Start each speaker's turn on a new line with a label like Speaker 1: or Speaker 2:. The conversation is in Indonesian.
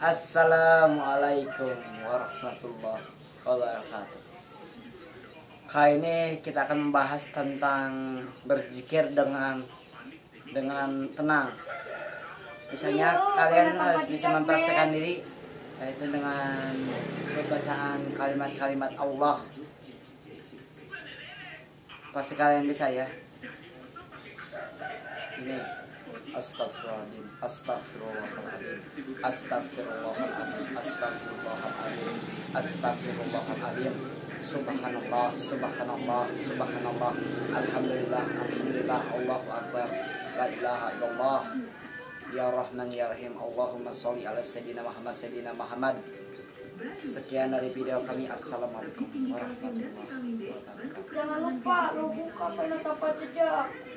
Speaker 1: Assalamualaikum warahmatullahi wabarakatuh. Kali ini kita akan membahas tentang berzikir dengan dengan tenang. Misalnya kalian harus bisa mempraktekkan diri yaitu dengan bacaan kalimat-kalimat Allah. Pasti kalian bisa ya. Ini astagfirullahaladzim astagfirullahaladzim astagfirullahaladzim astagfirullahaladzim astagfirullahaladzim subhanallah subhanallah subhanallah. Alhamdulillah alhamdulillah. Allahu akbar. La ilaha illallah. Ya rahman ya rahim. Allahumma sholli ala sayyidina muhammad sayyidina muhammad. Sekian dari video kami. Assalamualaikum warahmatullahi wabarakatuh.
Speaker 2: Jangan lupa lo buka penetapan jejak.